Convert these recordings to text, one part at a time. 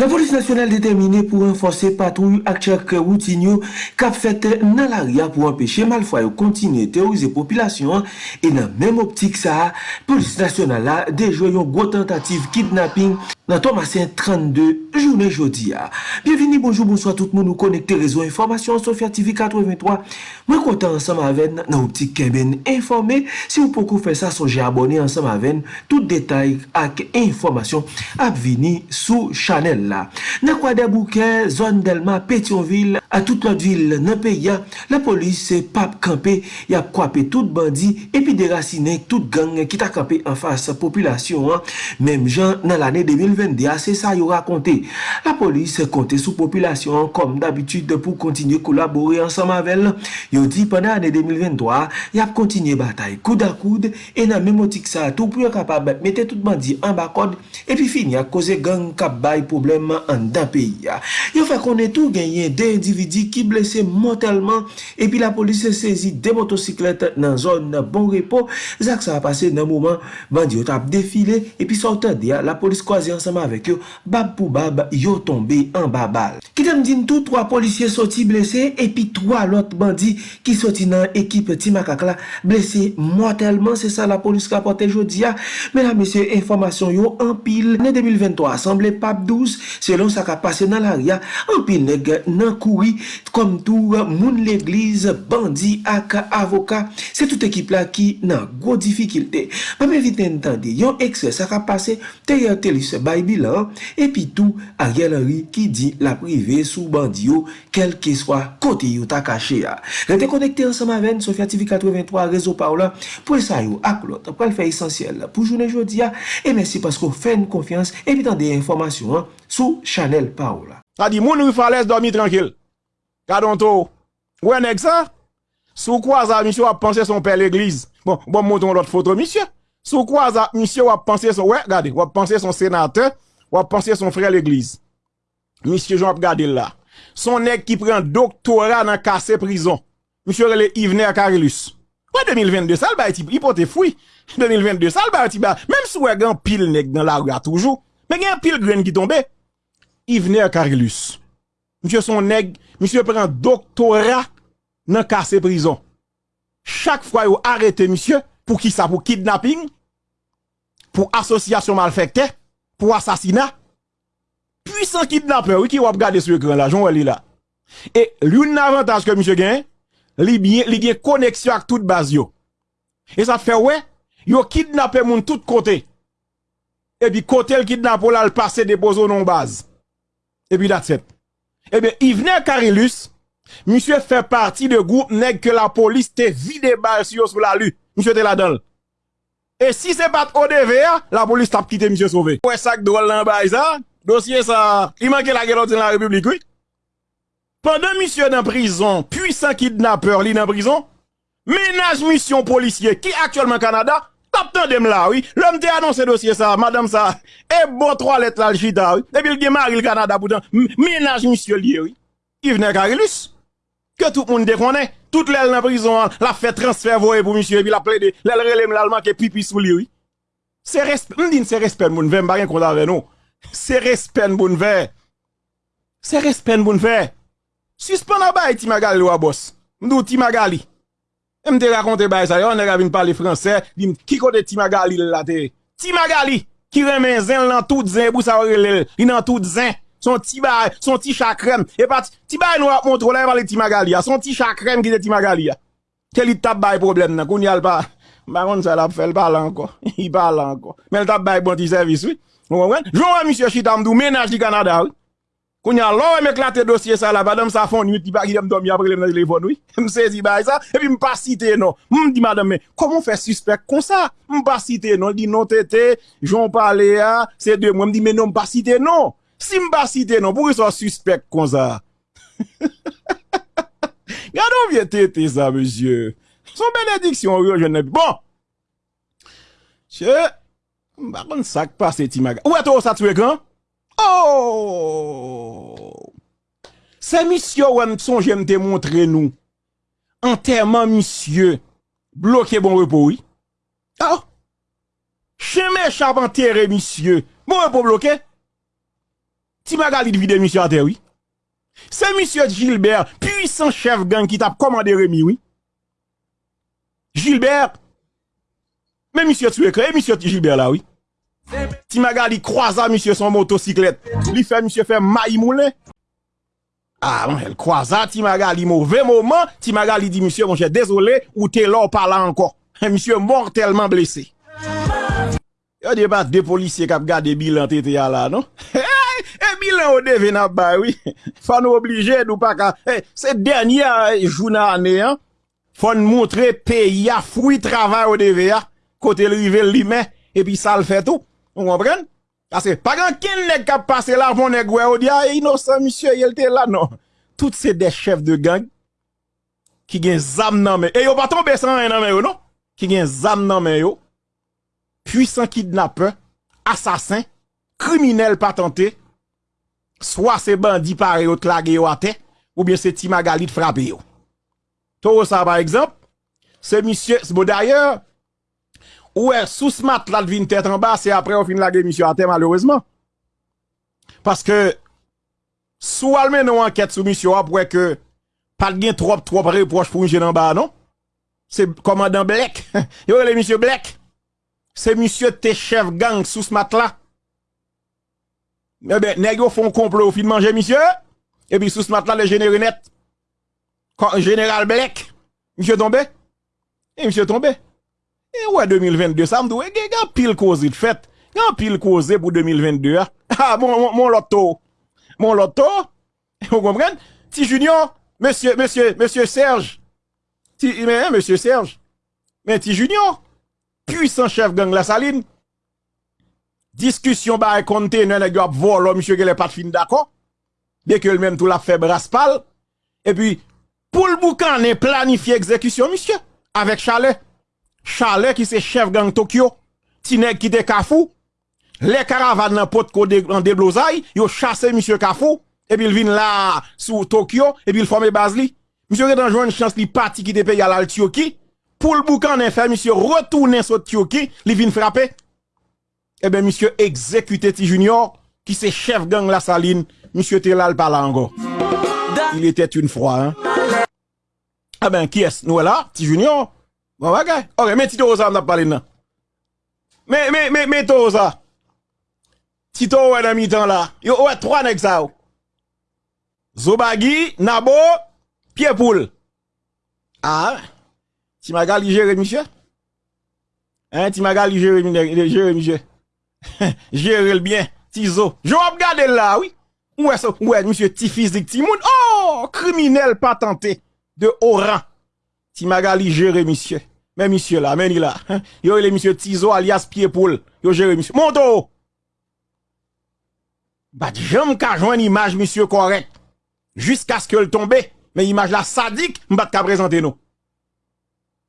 La polis nasyonel determine pou renfose patrou ak chak woutin yo kap fete nan la ria pou empeshe malfwa yo kontine teorize populasyon e nan menm optik sa, polis nasyonel la dejwe yon gwo tentative kidnapping. Nan to 32, jounen jodi ya. Ah. Bienveni, bonjou, bonsoit tout moun nou konekte rezo informasyon Sofya TV 83. Mwen kontan ansam aven nan optik kemen informe. Si ou pokou fè sa sonje abone ansam aven, tout detay ak informasyon ap vini sou chanel ah. la. Nan kwa debouke, zon delma Petionville, a tout lot vil nan pe ya, la polis se pap kampe, ya kwape tout bandi, epi derasine tout gang ki ta kampe an fasa populasyon an, mem jan nan l 2020. 2022, se sa yo rakonte. La polis konte sou populasyon kom d'abitude pou kontinye kolabori ansan mavel. Yo di pwena ane 2023, yap kontinye batay koud a koud e nan memotik sa tou pou yo kapab mette tout bandi an bakod epi fini a koze gang kap bay problem an dan peyi. Yo fè konen tou genyen de individi ki blese motelman epi la polis sezi de motosiklet nan zon bon repo. Zak sa apase nan mouman bandi yo tap defile epi sortan de ya la polis kwaze ansan ansama vek yo, bab pou bab, yo tombe an babal. Kitem din tou, 3 polisye soti blese, epi 3 lot bandi ki soti nan ekip Timakak la, blese mortalman, se sa la polis kapote jodi ya. Mena mesye, informasyon yo, an pil, ane 2023, asemble pap 12, selon sa ka pase nan l'aria, an pil neg nan koui, kom tou moun l'eglize, bandi ak avoka, se tout ekip la ki nan gwo difikilte. Mame viten entende, yon ekse sa ka pase, te yon telis ba, bay bilan, epi tou Ariel Henry ki di la prive sou bandi yo kelke swa kote yo ta kache ya. Rete konekte ansama ven, Sofya TV 83, rezo pa ou la, pou esay yo ak lot, pou al fè esensyel pou jounen jodi ya, e mersi pasko fè n konfians, epi tan de informasyon an, sou chanel pa ou la. Sa di moun rifales dormi tranquil. Kadonto, wè nèk sa? Sou kwa za misyo ap panse son pè l'eglise? Bon, bon monton lot foto misyo. Sou kwa za misyo wap panse son, wè, gade, wap panse son senate, wap panse son frè l'eglise. Misyo joun ap gade la. Son nek ki pren doktora nan kase prison. Misyo rele Ivner Karilus. Wè 2022 sal ba eti, ipote fwi. 2022 sal ba eti ba, mèm sou wè gen pil nek nan la rwa toujou. Mè gen pil gren ki tombe. Ivner Karilus. Misyo son nek, misyo pren doktora nan kase prison. Chak fwa yo arete misyo, pou ki sa, pou kidnapping, pou asosyasyon malfekte, pou asasina, puisan kidnapper, wiki wap gade sou ekran la, joun wè li la. E, loun avantage ke msye gen, li gen koneksyon ak tout baz yo. E sa fè wè, yo kidnapper moun tout kote. E bi kote l kidnapper la l pase depozo non baz. E bi dat set. E bi, i vnen Karilus, msye fè parti de goup neg ke la polis te vide bal si yo sou la lu. Monsye te la don. E si se pat ODV la polis tap kite monsye sove. Ouè sak drol nan bay sa, dosye sa, i manke la gelot in la republik, oui. Pendan monsye nan prison, puisan kidnapper li nan prison, menaj monsyon polisye ki aktuelman Kanada, tap tan dem la, oui. Lom te anonse dosye sa, madame sa, e bo 3 let la ljita, oui. E bil ge maril Kanada poutan, menaj monsye li, oui. I vene que tout le monde déconne. Tout l'aile dans prison, la fait transfert voyer pour monsieur et puis la plaide, l'aile relève l'allemand qui pipi sous lui. C'est respect, on dit c'est respect mon verre, pas qu'on avec nous. C'est respect mon verre. C'est respect mon verre. Suspend à bail Timagali ou boss. M'dou Timagali. M'te raconte bail ça, on a vinn parler français, dit qui côté Timagali là Timagali qui remet zin dans tout zin pour ça relève, il dans tout zin. Son ti bay, son ti chakrem. E pat, ti bay nou ap montrou la, e pale ti magali ya. Son ti chakrem ki de ti magali ya. Ke li tap bay problem nan, koun yal pa. Baron sa la pou fel, pale anko. I pale anko. Men tap bay bon ti servis, oui. Joun wè, misye Chitamdou, menaj di Kanada, oui. Koun yal, lò wè meklate dosye sa la, badam sa fon, yu ti pa ki dem dom ya prelem nan telefon, oui. Msezi bay sa, e pi mpa site non. Mdi madame, komon fè suspect kon sa? Mpa site non, di non tete, joun pale ya, se de mwen mdi, men non site non. Si mba site non, pou ki so suspect kon sa? Gado vye tete sa, monsye. Son benediksyon yo jenè. Bon. Che, mba kon sak pa se ti maga. Ou eto sa tue kan? Oh! Se misyo wèm son jem te montre nou. Anterman misyo. Bloke bon repou. Oh! Ah! Che me chap anterre misyo. Bon repou bloke? Ti Magali vide monsieur à terre, oui. C'est monsieur Gilbert, puissant chef gang qui t'a commandé Rémi, oui. Gilbert. Mais monsieur tu écrit, monsieur Gilbert là, oui. Ti Magali croisa monsieur son motocyclette. Lui fait monsieur fait maï moulin. Ah, bon, elle croisa Ti Magali mauvais moment. Ti Magali dit monsieur, mon cher, désolé, ou t'es là, par là encore. Monsieur mortellement blessé. Yo de pas deux policiers qui ont gardé bilan là, non? Bilan au devait n'a pas, oui. Faut nous obliger, nous pas qu'à, c'est dernier jour année, hein. Faut nous montrer pays a fruit travail au devait, côté le rivel lui et puis ça le fait tout. Vous comprenez? Parce que, pas grand quel nèg qui a passé là, mon nèg, on dit, ah, innocent, monsieur, il était là, non. Toutes ces chefs de gang, qui gen zam nan mais, et yo pas tombé sans rien nan non? Qui gen zam nan puissant kidnappeur, assassin, criminel patenté, soit c'est bandit pare yo clagué yo à terre ou bien c'est Timagali de frapper yo. Toro ça par exemple, c'est monsieur bon d'ailleurs ou est sous ce mat là devine tête en bas, c'est après on fin laguer monsieur à terre malheureusement. Parce que sous almen une enquête sur monsieur après que pas de trop trop reproche pour un jeune en bas non. C'est commandant Black. yo le monsieur Black. C'est monsieur tes chef gang sous ce mat là. Eh ben, nèg font complot au fin manger monsieur. Et puis sous ce matelas, le général net. Général Black. Monsieur tombé. Et monsieur tombé. Et ouais, 2022, ça me y a pile cause de fait. A pile cause pour 2022. Hein. Ah, mon, mon, loto. Mon loto. Vous comprenez? Si Junior, monsieur, monsieur, monsieur Serge. Si, mais, monsieur Serge. Mais ti Junior puissant chef gang la saline. Discussion ba container nèg yo ap volo monsieur qui pas fin d'accord. Dès que même tout la fait braspal et puis pour le boucan est planifié exécution monsieur avec Chalet. Chalet qui c'est chef gang Tokyo. Ti qui te Kafou. Les caravanes nan pot ko en déblosaille, yo chassé monsieur Kafou et puis il vient là sous Tokyo et puis il forme Basli. Monsieur qui dans une chance li parti qui te paye à l'Altioki pour le boucan en fait, monsieur, retourner sur Tioki, il vient frapper. Eh bien, monsieur, exécuté Junior, qui c'est chef gang la saline, monsieur Telal par là encore. Il était une fois, hein. Ah ben, qui est-ce? Nous là, Ti Junior? Bon, ok. Ok, mais Tito Rosa, on a parlé là. Mais, mais, mais, mais, Toza. Tito, ouais, dans mi-temps là? Yo, ouais, trois nègres ça. Zobagi, Nabo, Pierre-Poule. Ah, Ti magali gère, monsieur? Hein, ti magali gère, gère, monsieur? Jere le bien, tizo. Je vais regarder là, oui. Ouè, so, ouè, monsieur, ti physique, ti moun. Oh, criminel patenté de haut rang. Ti magali jere, monsieur. Mais monsieur là, mais il là. Yo, il est monsieur Tizo alias Pied-Poule. Yo, jere, monsieur. Monto! Bah, j'aime qu'à joindre image, monsieur, correct. Jusqu'à ce que le tombe. Mais image là, sadique, m'bat qu'à présenter nous.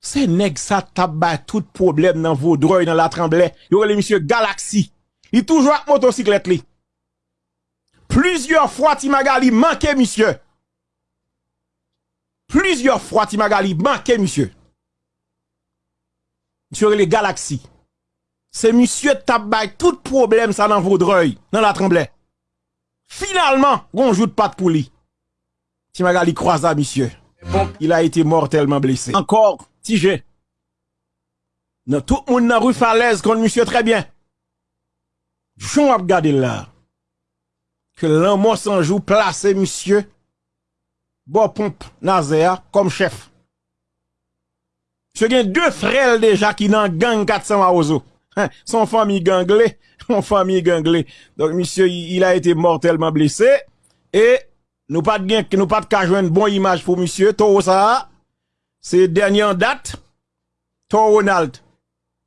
Se neg sa tabay tout problem nan vodroy nan la tremble. Yo rele misye Galaxy. Li toujou ak motosiklet li. Plizyor fwa ti magali manke misye. Plizyor fwa ti magali manke misye. Misye rele Galaxy. Se misye tabay tout problem sa nan vodroy nan la tremble. Finalman, gonjout pat pou li. Ti magali kwa za misye. Il a été mortellement blessé. Encore j'ai. Non, tout le monde dans rue Falaise contre monsieur très bien. J'en ai regardé là. Que l'amour sans joue placé monsieur. Bon pompe Nazéa comme chef. Je gen deux frères déjà qui dans gang 400 à Ozo. Hein, son famille ganglé, son famille ganglé. Donc monsieur il a été mortellement blessé et nous pas de nous pas de une bonne image pour monsieur tout ça c'est dernière date, ton Ronald.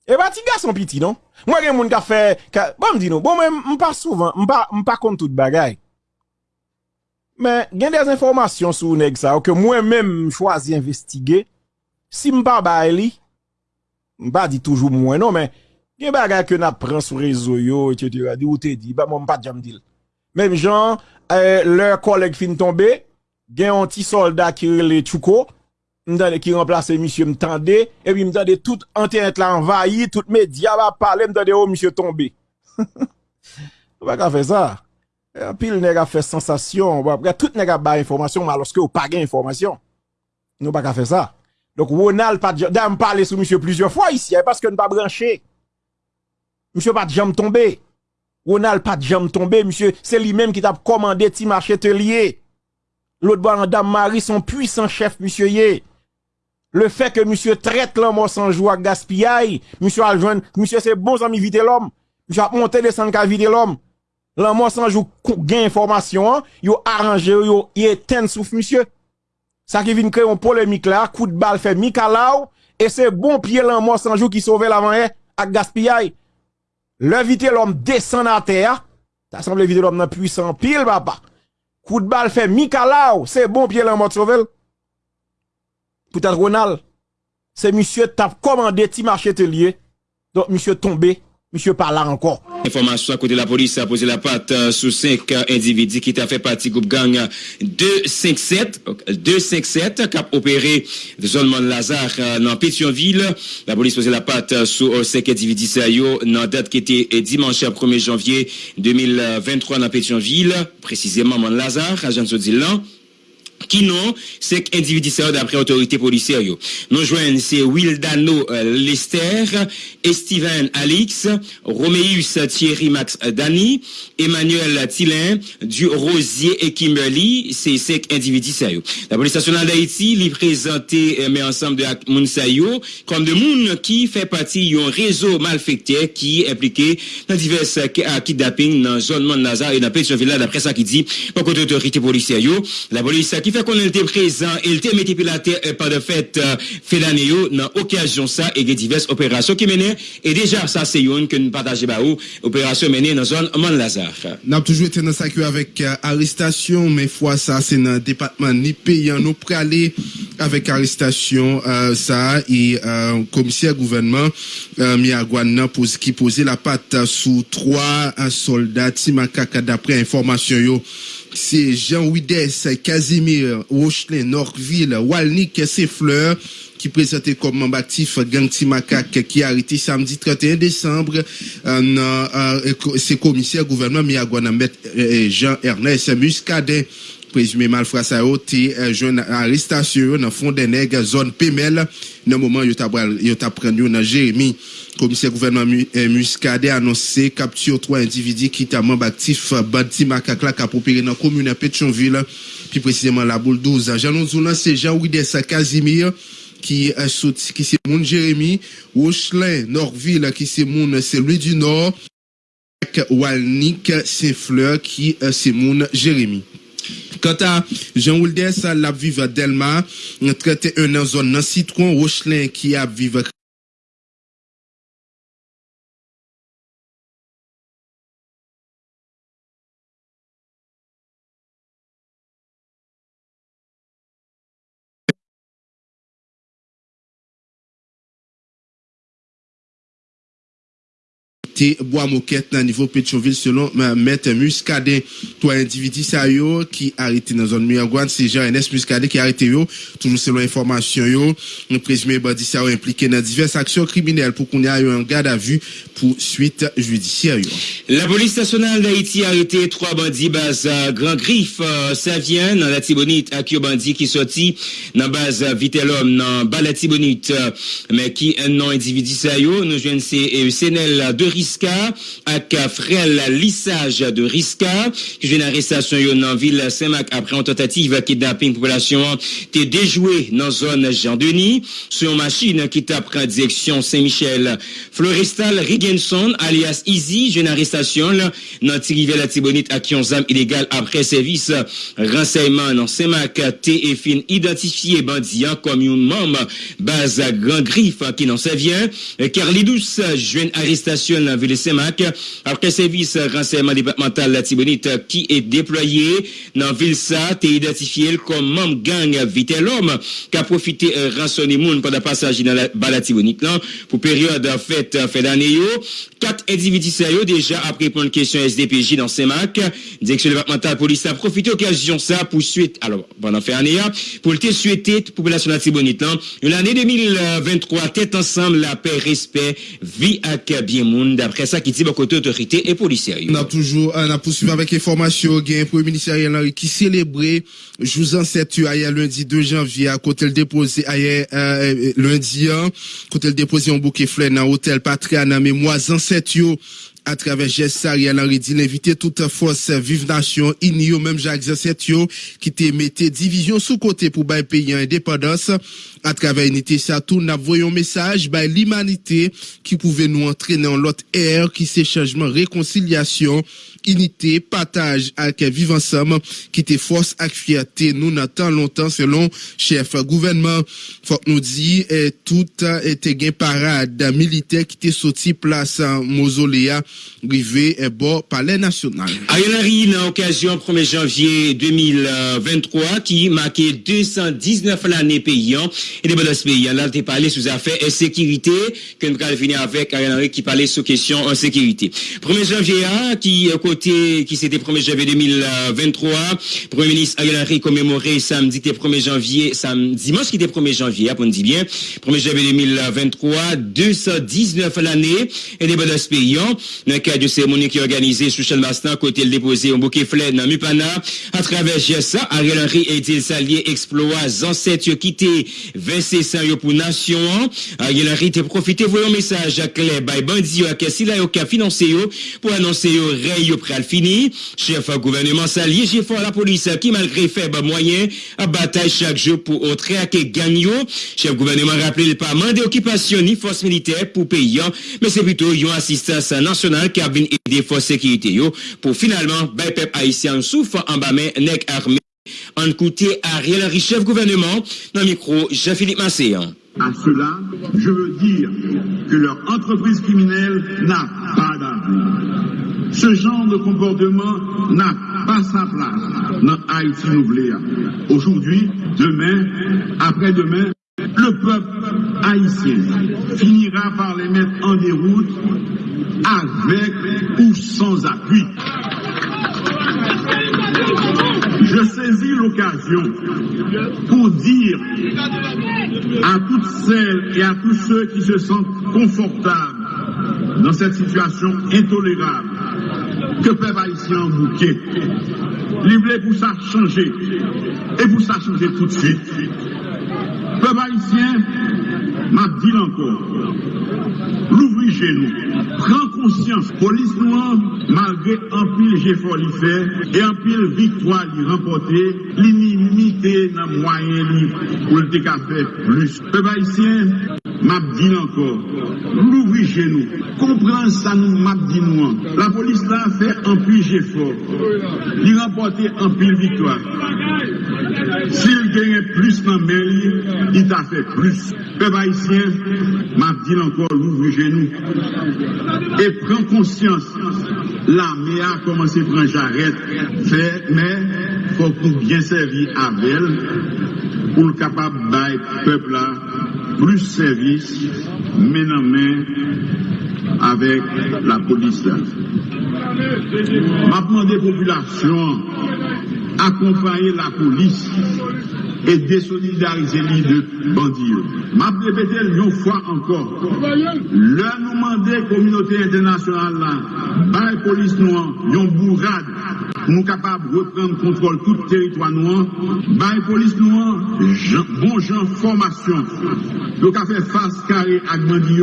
Et bah, ti garçon petit, non? Moi, gen moun ka fait, bon, m'di non, bon, mais pas souvent, m'pas, m'pas comme tout bagay. Mais, gen des informations sur nèg ça, que moi-même choisi investiguer. Si m'pas ba li, m'pas dit toujours moi, non, mais, gen bagay que n'a sur réseau yo, etc. Ou te dit, bah, moi, m'pas jam dil. Même gens, euh, leur collègue fin tomber, gen un petit soldat qui le Chouko, m'tande qui remplace monsieur m'tande et puis m'tande tout internet là envahi tout média va parler m'tande oh monsieur tombé on va faire ça? Pil neg a fè sensasyon, tout neg a ba informasyon, ma loske ou pa gen informasyon. Nou pa ka fè sa. Donk Ronald pa djam, dam pale sou msye plizye fwa isi, paske nou pa branche. Msye pa djam tombe. Ronald pa djam tombe, msye, se li menm ki tap komande ti marche te liye. Lout bo an dam mari son puisan chef ye. Le fè ke msye tret lan monsanjou ak gaspiyay, msye aljwen, msye se bon zami vide lom, msye ap monte de san ka vide lom. Lan monsanjou gen informasyon, yo aranje yo, yo yeten souf msye. Sa ki vin kre yon polemik la, kout bal fe mikalaw, e se bon piye lan monsanjou ki sove lavan e, ak gaspiyay. Le vite lom desen na ter, ta sanble vite lom nan puisan pil baba. Kout bal fe mikalaw, se bon piye lan monsanjou sovel. Poutat Ronald, se msye tap komande ti marche te liye, don msye tombe. Monsieur parle encore. Information à côté de la police a posé la patte euh, sous cinq euh, individus qui ont fait partie groupe gang 257, 257 qui a opéré de zone Lazare euh, dans Pétionville. La police a posé la patte sous cinq individus dans date qui était dimanche 1er janvier 2023 dans Pétionville, précisément Mont Lazare, agent de qui non, c'est individu d'après autorité policière. Nous joignent c'est Wildano euh, Lester, Steven Alix, Roméus Thierry Max Dani, Emmanuel Tillin, du Rosier et Kimberly, c'est cinq individus sérieux. La police nationale d'Haïti présenté euh, mais ensemble de Mounsayo comme de qui fait partie d'un réseau malfecté qui est impliqué dans divers euh, kidnappings dans la zone de Lazare et dans Pétionville d'après ça qui dit par côté autorité policière. La police qui fè kon el te prezant, el te meti pilate pa de fèt fèdane yo nan okasyon sa e ge divers operasyon ki mène, e deja sa se yon ke nou pataje ba ou, operasyon mène nan zon Man Lazar. Nap toujou ete nan sakyo avèk arrestasyon, men fwa sa se nan depatman ni peyan nou preale avèk arrestasyon euh, sa e euh, komisye gouvernement euh, Miyagwan nan pose, ki pose la pat sou 3 euh, soldat si makaka dapre informasyon yo c'est Jean Wides, Casimir, Rochelin, Norville, Walnik, Fleurs qui présentait comme actif Gang Timakak qui a arrêté samedi 31 décembre. Euh, euh, c'est commissaire gouvernement Miagwana euh, Jean-Ernest Muscadet présumé malfrat ça été jeune arrestation dans fond des nègres zone Pemel. Dans moment yo t'a prendu dans Jérémy commissaire gouvernement Muscadet a annoncé capture trois individus qui étaient membres actifs Badi Makakla qui a opéré dans la commune de Pétionville. Puis précisément la boule 12 Jean c'est Jean-Wides Casimir qui est qui c'est mon Jérémy Rochelin Norville qui c'est mon celui du Nord. Walnik Saint-Fleur qui c'est mon Jérémy Quant à Jean Wildes, la vive Delma, traité un zone dans Citron, Rochelin qui a vive bois moquette dans niveau Pétionville selon maître Muscadet. Toi individu ça yo qui arrêté dans zone Miagouane, c'est Jean-Ernest Muscadet qui arrêté yo, toujours selon information yo, nous présumé bandi ça impliqué dans diverses actions criminelles pour qu'on ait un garde à vue pour suite judiciaire La police nationale d'Haïti a arrêté trois bandits base Grand Griffe, euh, ça vient dans la Tibonite à bandit qui sorti dans base Vitellum dans Balatibonite. Mais qui un non individu ça yo, nous joignons c'est Sénel de Riska ak frel lissage de Riska qui vient arrestation yo dans ville Saint-Marc après une tentative kidnapping population t'es déjoué dans zone Jean-Denis sur une machine qui t'a pris direction Saint-Michel. Floristal Rigenson alias Easy jeune arrestation dans Tirivelle la Tibonite à qui zam illégal après service renseignement dans Saint-Marc et fin identifié bandit comme un membre base Grand Griffe qui n'en sait vient Carlidous jeune arrestation dans Ville-Saint-Marc, après service renseignement départemental la Tibonite qui est déployé dans ville ça t'est identifié comme membre gang Vitellhomme qui a profité euh, rançonner moun pendant passage dans la Tibonite pour période fête fait d'année quatre individus sérieux déjà après prendre question SDPJ dans CEMAC. Direction départementale police a profité occasion ça pour suite, alors, pendant faire année, pour te souhaiter population de Tibonite, l'année 2023, tête ensemble, la paix, respect, vie à bien monde, d'après ça qui dit côté autorité et policière. On a toujours, on a poursuivi avec information, gain pour le ministère qui célébrait, vous en sais, hier lundi 2 janvier, à côté le déposé, hier, euh, lundi, hein, côté le déposé un bouquet fleur dans l'hôtel Patria, dans mémoire, à travers geste Ariel Henry dit toute force vive nation inio même Jacques Zetio qui te mettait division sous côté pour bail pays indépendance. À travers unité ça tout n'a un message by l'humanité qui pouvait nous entraîner en l'autre ère qui c'est changement réconciliation unité, partage avec vivre ensemble, qui était force avec fierté, nous n'attend longtemps selon chef gouvernement. Faut que nous dit, et tout était gain parade militaire qui était sorti place mausoléa, rivé et bord palais national. Ariel Henry, dans l'occasion 1er janvier 2023, qui marquait 219 l'année payant, et des bonnes payants. Là, tu parlé sous affaires et sécurité, que nous allons finir avec Ariel Henry qui parlait sur question en sécurité. 1er janvier, qui, qui c'était 1er janvier 2023. Premier ministre Ariel Henry commémoré samedi 1er janvier, samedi, dimanche qui était 1er janvier, on dit bien, 1er janvier 2023, 219 l'année, et des bonnes payants. Dans le cadre de cérémonie qui est organisée sous Chel Mastin, côté le déposé au bouquet fleur dans Mupana, à travers GSA, Ariel Henry et il s'allier exploit ancêtres quitté 26 pour nation. Ariel Henry te profité voyons message à Claire, by Bandi, à Kessila, au cas financier, pour annoncer au pral fini. Chef gouvernement salier, j'ai fort la police qui, malgré faible moyen, a bataille chaque jour pour autre à gagne. Chef gouvernement rappelé le pas mandé occupation ni force militaire pour paysan, mais c'est plutôt une assistance nationale qui a venu aider force sécurité pour finalement, ben peuple haïtien souffre en bas mais nec armé. En côté Ariel Henry, chef gouvernement, dans le micro, Jean-Philippe Masséan. À cela, je veux dire que leur entreprise criminelle n'a pas d'avenir. Ce genre de comportement n'a pas sa place dans Haïti Nouveléa. Aujourd'hui, demain, après-demain, le peuple haïtien finira par les mettre en déroute avec ou sans appui. Je saisis l'occasion pour dire à toutes celles et à tous ceux qui se sentent confortables nan set situasyon intolérable ke pe va isi an bouke. Li vle pou sa chanje, e pou sa chanje tout de suite. Pe va isi an, ma di lankor, louvri genou, pren konsyans polis nou an, malgre anpil jefor li fe, e anpil viktwa li rempote, li ni mite nan mwayen li pou lte ka fe plus. Pe va isi an, map di lanko, louvri genou, kompran sa nou map di nou an. La polis la fè anpil jefo, li rempote anpil vitwa. Sil genye plus nan men li, li ta fè plus. Pe ba isyen, map di lanko, louvri genou. E pren konsyans, la me a komanse pren jaret, fè men, fò pou bien servi avel, pou l kapab bay pepl la plus service, main en main avec la police. M'a demandé population accompagner la police et désolidariser les de bandits. Je répéter une fois encore, leur nous demander communauté internationale, la police noire, une bourrade nous capables de reprendre contrôle tout le territoire noir, la police noire, bon gens formation, donc à faire face carré à bandits,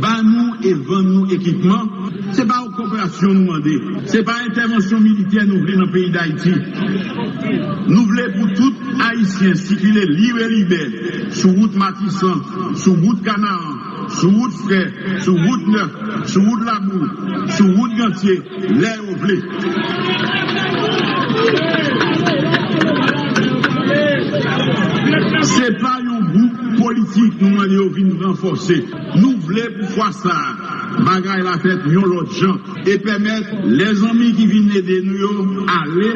bah nous et vendre nous équipements, c'est pas nation nous demander. Ce n'est pas intervention militaire nous voulons dans le pays d'Haïti. Nous voulons pour tout Haïtien circuler libre et libère sur route Matissan, sur route Canaan, sur route Frère, sur route Neuf, sur route Labour, sur route Gantier, l'air au blé. C'est pas politik nou manye ou vin renforse. Nou vle pou fwa sa, bagay la fet yon lot jan, e pemet les anmi ki vin nede nou yo, ale,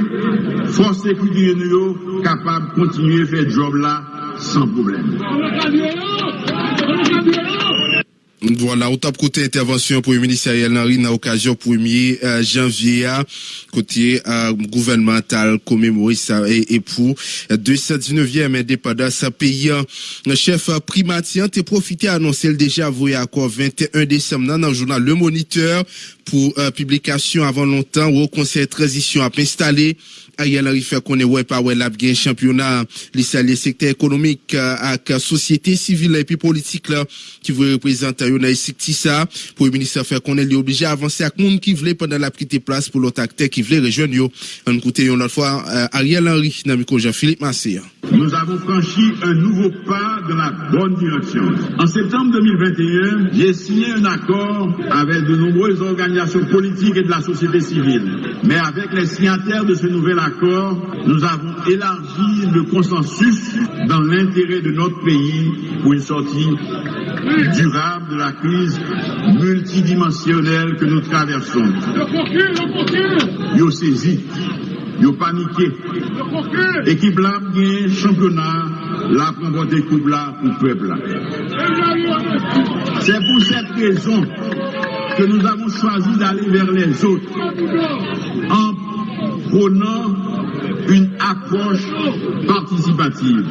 fos sekwiti nou yo, kapab kontinye fe job la, san problem. Voilà, au top côté intervention pour le ministère Henry dans l'occasion 1er euh, janvier, côté euh, gouvernemental commémoré ça et, et pour 219e indépendance pays. Le chef primatier a profité à annoncer le déjà voyé accord 21 décembre dans le journal Le Moniteur pour euh, publication avant longtemps au conseil de transition a installé Ariel Henry fait qu'on est ouais pas ouais la bien championnat. Les secteurs économiques avec société civile et puis politique là qui veut représenter yon a ça pour le ministère fait qu'on est obligé à avancer avec monde qui voulait pendant la petite place pour l'autre acteur qui voulait rejoindre on écoute une autre fois euh, Ariel Henry dans micro Jean-Philippe Massé nous avons franchi un nouveau pas dans la bonne direction. En septembre 2021, j'ai signé un accord avec de nombreuses organisations politiques et de la société civile. Mais avec les signataires de ce nouvel accord, nous avons élargi le consensus dans l'intérêt de notre pays pour une sortie durable de la crise multidimensionnelle que nous traversons. Yo saisi yo panike. Ekip la gen championat la konvote koub la pou peb la. C'est pour cette raison que nous avons choisi d'aller vers les autres en prônant une approche participative.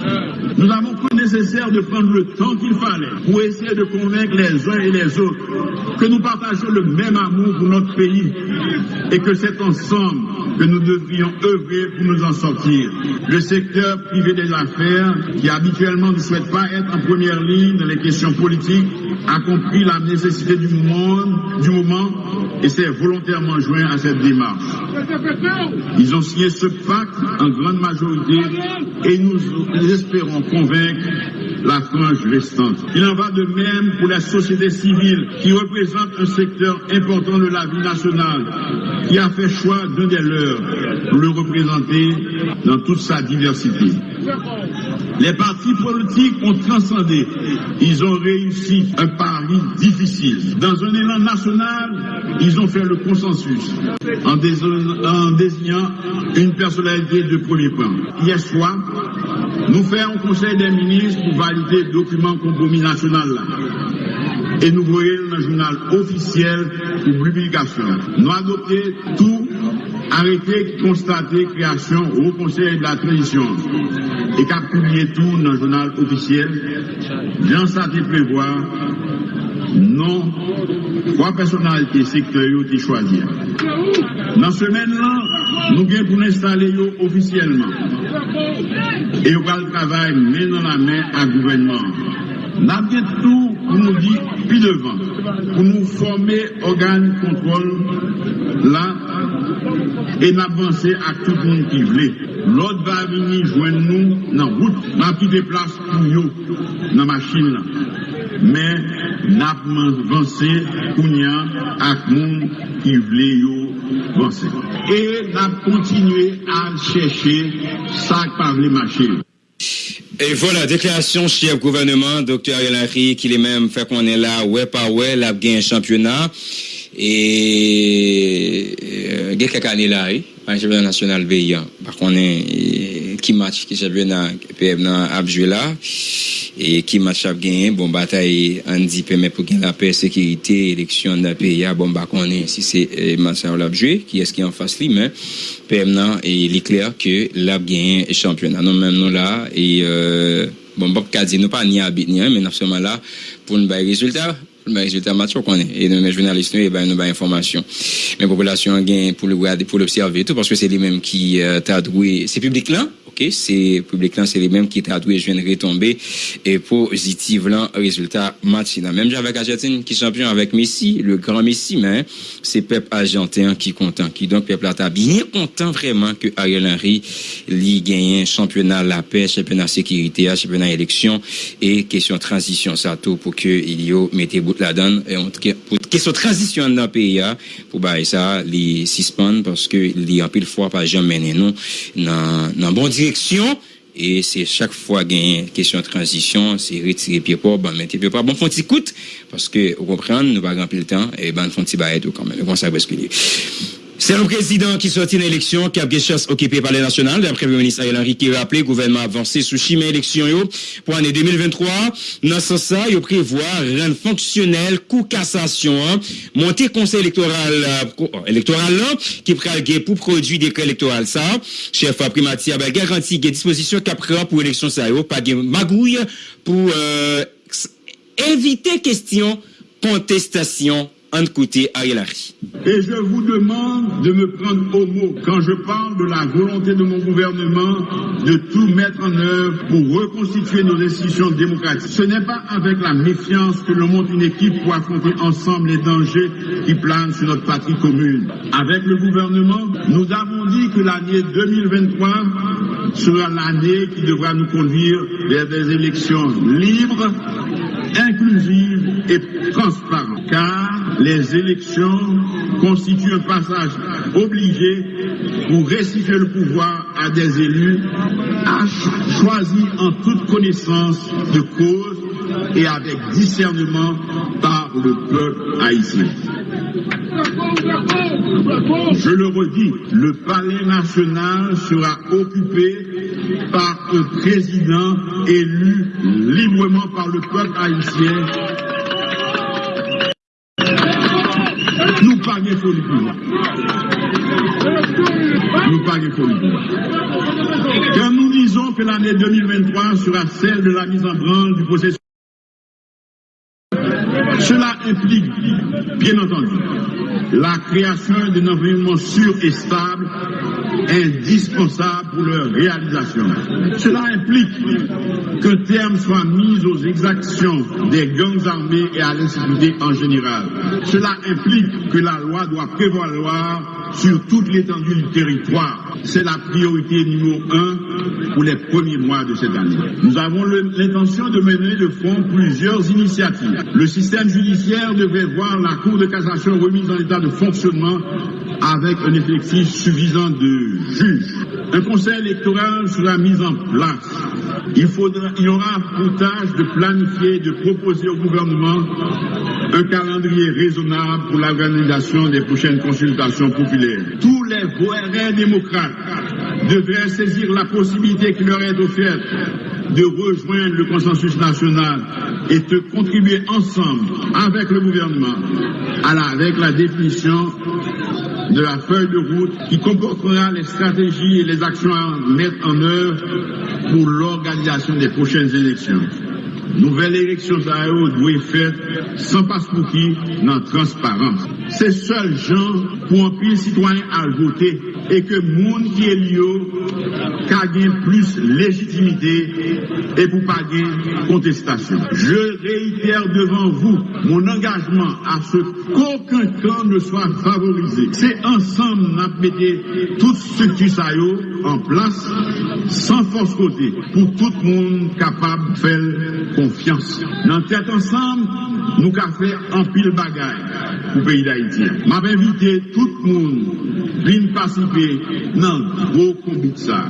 Nous avons cru nécessaire de prendre le temps qu'il fallait pour essayer de convaincre les uns et les autres que nous partageons le même amour pour notre pays et que c'est ensemble que nous devrions œuvrer pour nous en sortir. Le secteur privé des affaires, qui habituellement ne souhaite pas être en première ligne dans les questions politiques, a compris la nécessité du monde, du moment, et s'est volontairement joint à cette démarche. Ils ont signé ce pacte en grande majorité et nous espérons convaincre la frange restante. Il en va de même pour la société civile qui représente un secteur important de la vie nationale, qui a fait choix d'un des leurs pour le représenter dans toute sa diversité. Les partis politiques ont transcendé. Ils ont réussi un pari difficile. Dans un élan national, ils ont fait le consensus en, désignant une personnalité de premier plan. Hier soir, nous faisons un conseil des ministres pour valider le document compromis national et nous voyons dans le journal officiel pour publication. Nous adoptons tout arrêté constaté création au Conseil de la Transition et qu'a publié tout dans le journal officiel. Dans ça prévoir non trois personnalités sectorielles qui choisir. Dans ce semaine-là, nous avons pour installer officiellement. Et on va le travail main dans la main à gouvernement. Nous avons tout pou nou di pi devan, pou nou forme organ kontrol la, e n'avanse ak tout moun ki vle. L'od va vini jwen nou nan wout, nan pi deplas pou yo nan machin la. Men, nap man vanse kounyan ak moun ki vle yo vanse. E nap kontinue an cheshe sak pa vle machin. Et voilà, déclaration chef gouvernement, docteur Henry, qui est même fait qu'on est là, ouais, pas ouais, l'a un championnat. Et, euh, quelques années là, un championnat national veillant. Par contre, ki match ki champion nan PM nan apjwe la, e ki match ap genyen, bon batay an di peme pou gen la pe sekirite, eleksyon nan pe ya, bon ba konen si se eh, match ap apjwe, ki eski an fas li, men PM nan, e li kler ke lap genyen e champion nan, non men nou la, e euh, bon bop kazi nou pa ni abit ni an, men apseman la pou nou bay rezultat, le résultat match qu'on est. Et nos journalistes, nous, e ben, nous, ben, information. Mais population, gain pour le regarder, pour l'observer tout, parce que c'est les mêmes qui, euh, t'as doué ces publics-là. Là ok c'est public là c'est les mêmes qui t'a doué je viens de retomber et positif là résultat là même avec Argentine qui champion avec Messi le grand Messi mais c'est peuple argentin qui content. Qui donc peuple là bien content vraiment que Ariel Henry lui gagne championnat la paix championnat sécurité championnat élection et question transition ça tout pour que il y mettez la donne et pour question transition dans le pays hein, pour bah ça les suspendre parce que il en pile fois pas jamais nous dans dans bonne et c'est chaque fois gagne question de transition c'est retirer pied pas ben mettre pied pas bon font petit parce que vous comprenez nous pas grand le temps et ben font petit bail tout quand même ça C'est le président qui sortit une élection qui a bien chasse occupée par les nationales. D'après le ministre Ariel Henry qui a rappelé, le gouvernement avancé sous chemin élection pour l'année 2023. Dans ce sens, il prévoit rendre fonctionnel coup cassation, hein. monter conseil électoral euh, électoral là, qui prend pour produire décret électoral ça. Chef primatier a garanti des dispositions qu'après pour élection ça pas de magouille pour euh, éviter question contestation côté Et je vous demande de me prendre au mot quand je parle de la volonté de mon gouvernement de tout mettre en œuvre pour reconstituer nos institutions démocratiques. Ce n'est pas avec la méfiance que l'on monte une équipe pour affronter ensemble les dangers qui planent sur notre patrie commune. Avec le gouvernement, nous avons dit que l'année 2023 sera l'année qui devra nous conduire vers des élections libres, inclusives et transparentes. Car les élections constituent un passage obligé pour restituer le pouvoir à des élus choisis en toute connaissance de cause et avec discernement par le peuple haïtien. Je le redis, le palais national sera occupé par un président élu librement par le peuple haïtien nous pas Quand nous disons que l'année 2023 sera celle de la mise en branle du processus, cela implique, bien entendu, la création d'un environnement sûr et stable indispensable pour leur réalisation. Cela implique qu'un terme soit mis aux exactions des gangs armés et à l'insécurité en général. Cela implique que la loi doit prévaloir sur toute l'étendue du territoire. C'est la priorité numéro un pour les premiers mois de cette année. Nous avons l'intention de mener de front plusieurs initiatives. Le système judiciaire devrait voir la Cour de cassation remise en état de fonctionnement avec un effectif suffisant de juges. Un conseil électoral sera mis en place. Il, faudra, il y aura pour tâche de planifier, de proposer au gouvernement un calendrier raisonnable pour l'organisation des prochaines consultations populaires. Tous les voirins démocrates devraient saisir la possibilité qui leur est offerte de rejoindre le consensus national et de contribuer ensemble avec le gouvernement à la, avec la définition de la feuille de route qui comportera les stratégies et les actions à mettre en œuvre pour l'organisation des prochaines élections. Nouvelle élection ça doit être faite sans passeport dans transparence. C'est seul gens pour un pays citoyen à voter et que monde qui est lié gagne plus légitimité et pour pas gagner contestation. Je réitère devant vous mon engagement à ce qu'aucun camp ne soit favorisé. C'est ensemble nous mettons toute structure ça en place sans force côté pour tout le monde capable de faire confiance. Dans tête ensemble, nou ka fè anpil bagay pou peyi d'Haïtien. M ap invite tout moun vin pasipe nan gwo kombit sa.